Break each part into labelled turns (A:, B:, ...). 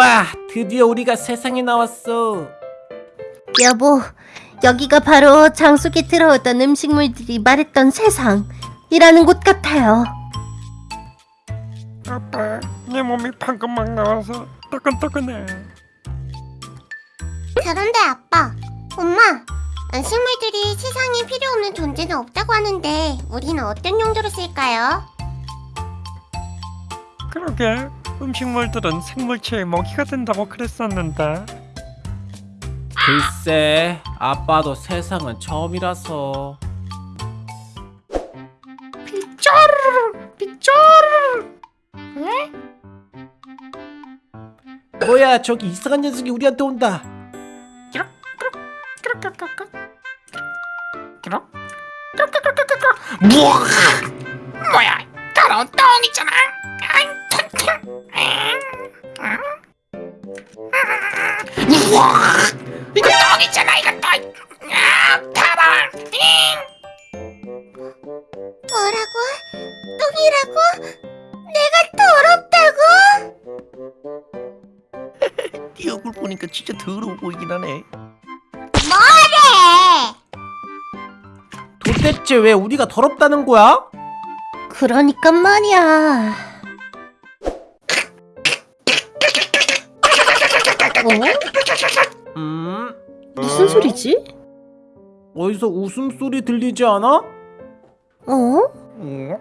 A: 우와 드디어 우리가 세상에 나왔어
B: 여보, 여기가 바로 장 속에 들어오던 음식물들이 말했던 세상이라는 곳 같아요.
C: 아빠, 내 몸이 방금 막 나와서 따끈따끈해.
D: 그런데 아빠, 엄마, 식물들이 세상에 필요 없는 존재는 없다고 하는데 우리는 어떤 용도로 쓸까요?
C: 그러게, 음식물들은 생물체의 먹이가 된다고 그랬었는데.
A: 글쎄 아빠도 세상은 처음이라서. 뭐야 저기 이상한 녀석이 우리한테 온다.
E: 뭐야? 더러운 똥이잖아
F: 네 얼굴 보니까 진짜 더러워 보이긴 하네.
D: 뭐래?
A: 도대체 왜 우리가 더럽다는 거야?
B: 그러니까 말이야. 어?
A: 음
B: 무슨 소리지?
A: 어디서 웃음소리 들리지 않아?
B: 어?
F: 응?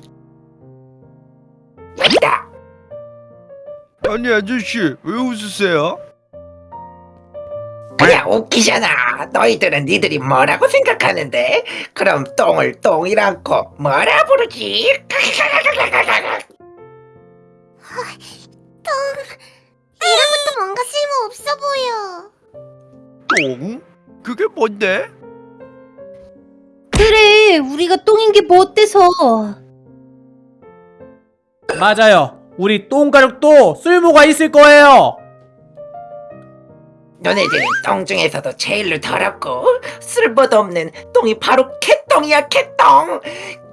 G: 아니 아저씨 왜 웃으세요?
E: 그냥 웃기잖아 너희들은 니들이 뭐라고 생각하는데 그럼 똥을 똥이라고 뭐라 부르지
D: 이런 것도 뭔가 쓸모 없어 보여.
G: 똥? 그게 뭔데?
B: 그래, 우리가 똥인 게 뭐 어때서?
A: 맞아요 우리 똥가족도 쓸모가 있을 거예요.
E: 너네들은 똥 중에서도 제일로 더럽고 쓸모도 없는 똥이 바로 개똥이야 개똥.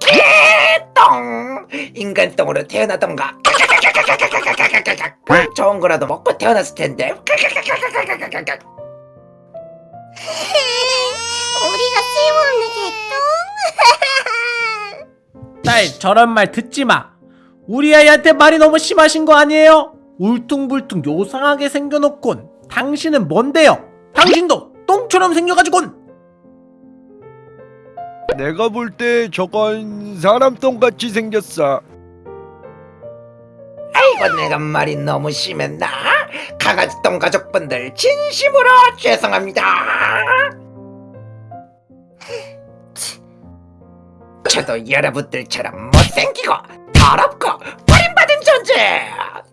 E: 개똥. 인간 똥으로 태어나던가. 좋은 거라도 먹고 태어났을 텐데.
D: 우리가 쓸모없는 개똥?
A: 딸 저런 말 듣지 마 우리 아이한테 말이 너무 심하신 거 아니에요? 울퉁불퉁 요상하게 생겨놓곤 당신은 뭔데요? 당신도 똥처럼 생겨가지곤!
G: 내가 볼 때 저건 사람 똥같이 생겼어.
E: 아이고 내가 말이 너무 심했나? 강아지 똥 가족분들 진심으로 죄송합니다. 저도 여러분들처럼 못생기고 더럽고 버림받은 존재!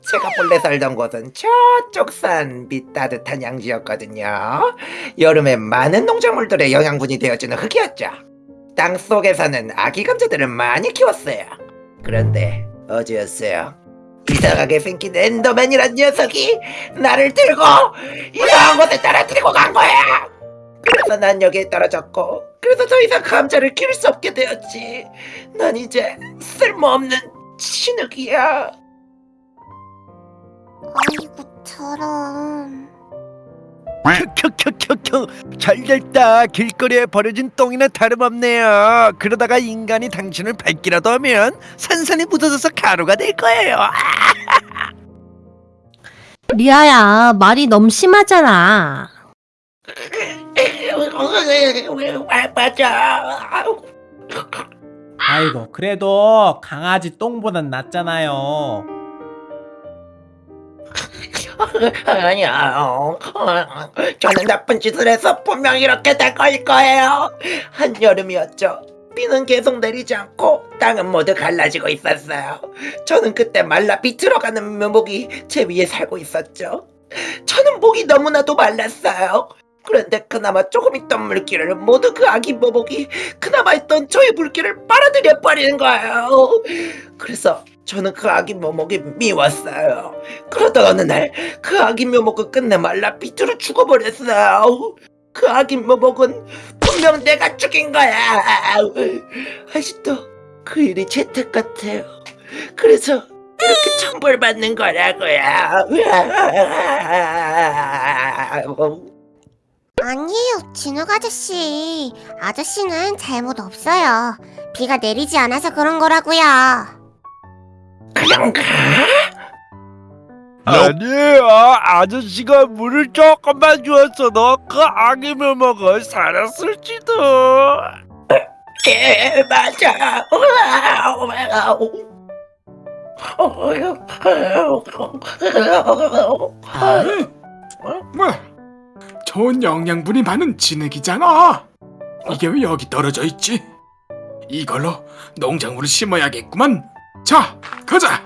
E: 제가 본래 살던 곳은 저쪽 산 밑따뜻한 양지였거든요. 여름에 많은 농작물들의 영양분이 되어주는 흙이었죠. 땅 속에서는 아기 감자들을 많이 키웠어요. 그런데 어제였어요. 이상하게 생긴 엔더맨이란 녀석이 나를 들고 이상한 곳에 떨어뜨리고 간 거야! 그래서 난 여기에 떨어졌고 그래서 더 이상 감자를 키울 수 없게 되었지. 난 이제 쓸모없는 진흙이야.
D: 아이고 저런.
G: 켜켜켜켜켜. 잘됐다. 길거리에 버려진 똥이나 다름없네요. 그러다가 인간이 당신을 밟기라도 하면 산산이 묻어져서 가루가 될 거예요.
B: 리아야, 말이 너무 심하잖아.
E: 맞아
A: 아이고 그래도 강아지 똥보단 낫잖아요.
E: 아니야 어, 어, 저는 나쁜 짓을 해서 분명 이렇게 될 거일 거예요. 한여름이었죠. 비는 계속 내리지 않고 땅은 모두 갈라지고 있었어요. 저는 그때 말라 비틀어가는 묘목이 제 위에 살고 있었죠. 저는 목이 너무나도 말랐어요 그런데 그나마 조금 있던 물기를 모두 그 아기 묘목이 그나마 있던 저의 물기를 빨아들여 버리는 거예요. 그래서 저는 그 아기 묘목이 미웠어요. 그러다 어느 날 그 아기 묘목은 끝내 말라 비틀어 죽어버렸어요. 그 아기 묘목은 분명 내가 죽인 거야. 아직도 그 일이 재택 같아요. 그래서 이렇게 천벌받는 거라고요.
D: 아니에요, 진욱 아저씨. 아저씨는 잘못 없어요. 비가 내리지 않아서 그런 거라고요.
E: 그런가?
G: 아니에요 아저씨가 물을 조금만 주었어도 그 아기를 먹어 살았을지도
E: 예, 맞아.
H: 뭐 좋은 영양분이 많은 진흙이잖아. 이게 왜 여기 떨어져 있지? 이걸로 농작물을 심어야겠구만. 자, 가자.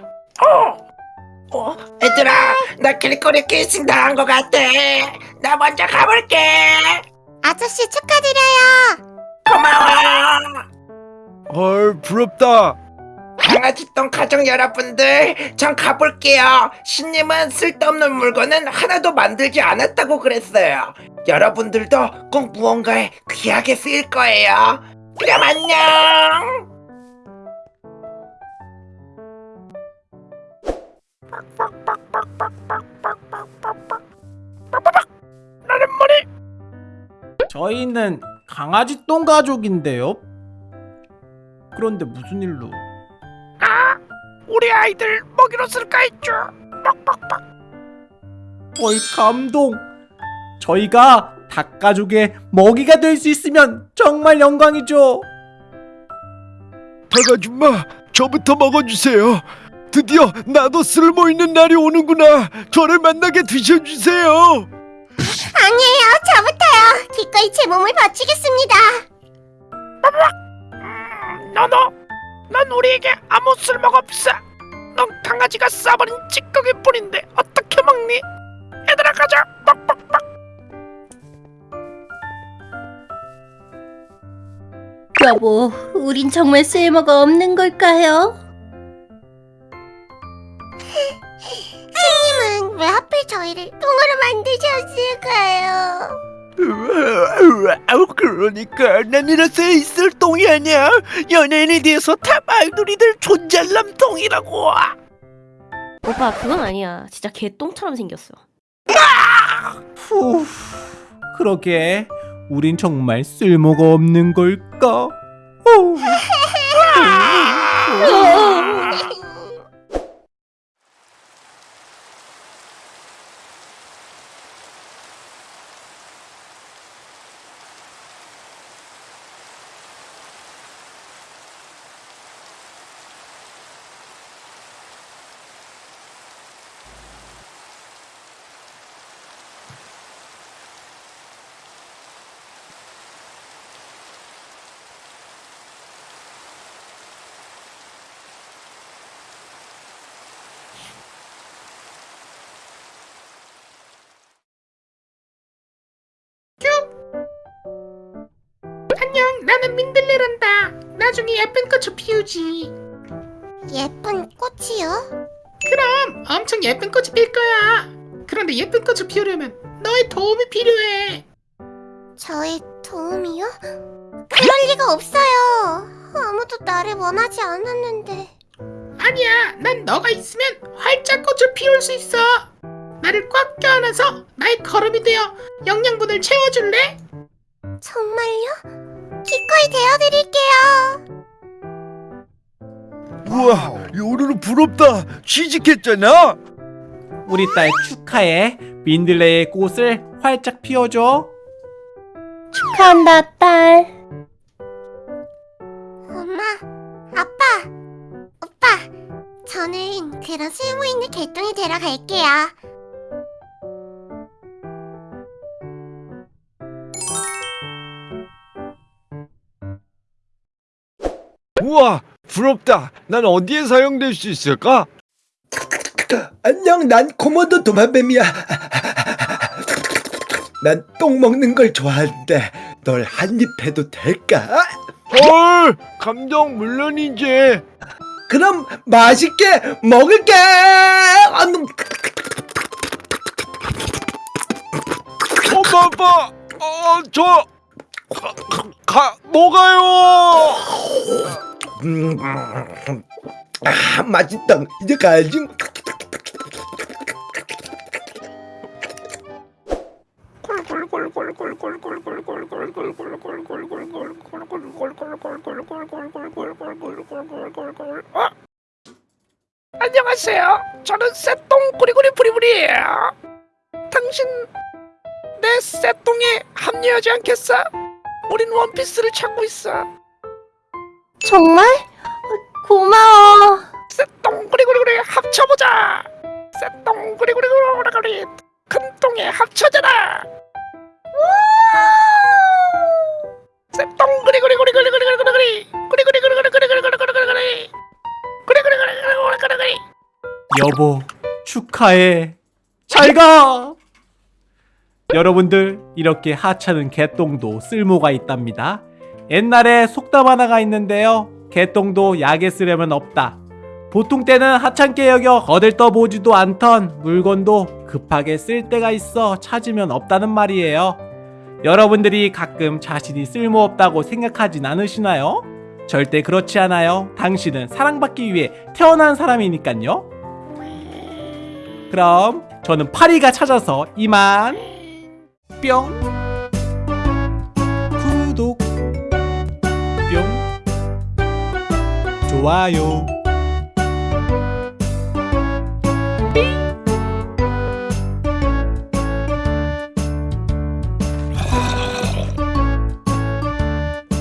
E: 어, 얘들아, 나 길거리 키싱 당한 것 같아. 나 먼저 가볼게.
D: 아저씨 축하드려요.
E: 고마워.
G: 헐 부럽다
E: 강아지똥 가족 여러분들, 전 가볼게요. 신님은 쓸데없는 물건은 하나도 만들지 않았다고 그랬어요. 여러분들도 꼭 무언가에 귀하게 쓰일 거예요. 그럼 안녕.
A: 저희는 강아지 똥 가족인데요. 그런데 무슨 일로?
G: 우리 아이들 먹이로 쓸까 했죠
A: 어이 감동. 저희가 닭 가족의 먹이가 될 수 있으면 정말 영광이죠.
G: 닭아줌마 저부터 먹어주세요 드디어 나도 쓸모있는 날이 오는구나 저를 만나게 드셔주세요
D: 아니에요, 저부터요. 기꺼이 제 몸을 바치겠습니다.
G: 너너 넌 우리에게 아무 쓸모가 없어 넌 강아지가 싸버린 찌꺼기 뿐인데 어떻게 먹니? 얘들아 가자 빡빡빡
B: 여보, 우린 정말 쓸모가 없는 걸까요?
D: 신님은 왜 하필 저희를 똥으로 만드셨을까요?
G: 아우 그러니까 난 이렇게 있을 똥이 아니야 연예인에 대해서 다 말돌이들 존잘남 똥이라고
I: 오빠 그건 아니야. 진짜 개똥처럼 생겼어.
A: 후, 그러게 우린 정말 쓸모가 없는 걸까? 후.
H: 안녕, 나는 민들레란다. 나중에 예쁜 꽃을 피우지.
D: 예쁜 꽃이요?
H: 그럼 엄청 예쁜 꽃이 필 거야. 그런데 예쁜 꽃을 피우려면 너의 도움이 필요해.
D: 저의 도움이요? 그럴 리가 없어요. 아무도 나를 원하지 않았는데.
H: 아니야, 난 너가 있으면 활짝 꽃을 피울 수 있어. 나를 꽉 껴안아서 나의 걸음이 되어 영양분을 채워줄래?
D: 정말요? 기꺼이 되어드릴게요.
G: 우와 요루루 부럽다 취직했잖아
A: 우리 딸 축하해. 민들레의 꽃을 활짝 피워줘.
B: 축하한다, 딸.
D: 엄마, 아빠, 오빠. 저는 그런 쓸모있는 개똥이 되러 갈게요.
G: 우와 부럽다 난 어디에 사용될 수 있을까?
J: 안녕, 난 코모도 도마뱀이야. 난 똥 먹는 걸 좋아하는데 널 한 입 해도 될까?
G: 헐 감동 물론이지
J: 그럼 맛있게 먹을게.
G: 엄마 아빠 어저 가, 뭐가요
J: 음,
E: 아 맛있다 이제 가야지
J: 어? 안녕하세요. 저는 새똥 꾸리꾸리 부리부리예요. 당신 내 새똥에 합류하지 않겠어? 우린 원피스를 찾고 있어.
B: 정말? 고마워.
J: 새똥 꾸리꾸리꾸리 합쳐보자. 새똥 꾸리꾸리꾸리꾸리 큰 똥에 합쳐져라.
A: 여보 축하해 잘 가 여러분들 이렇게 하찮은 개똥도 쓸모가 있답니다 옛날에 속담 하나가 있는데요. 개똥도 약에 쓰려면 없다. 보통 때는 하찮게 여겨 거들떠보지도 않던 물건도 급하게 쓸 때가 있어 찾으면 없다는 말이에요. 여러분들이 가끔 자신이 쓸모없다고 생각하진 않으시나요? 절대 그렇지 않아요. 당신은 사랑받기 위해 태어난 사람이니깐요. 그럼 저는 파리가 찾아서 이만 뿅 좋아요.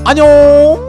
A: 안녕